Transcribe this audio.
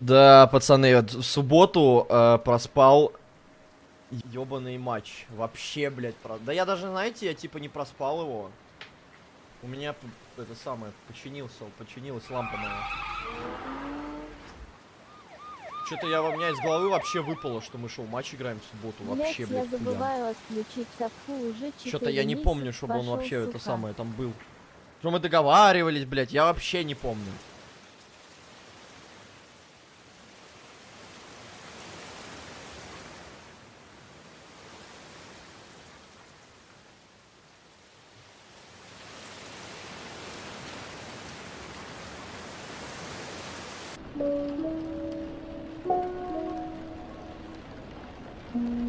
Да, пацаны, вот в субботу э, проспал ебаный матч. Вообще, блядь, про... Да я даже, знаете, я типа не проспал его. У меня это самое, починился, починилась лампа моя. Что-то я, у меня из головы вообще выпало, что мы шоу матч играем в субботу. Вообще, я блядь, хуя. забываю отключить совку уже Что-то я не помню, чтобы он вообще это сука. самое там был. Что мы договаривались, блядь, я вообще не помню. Mm-hmm.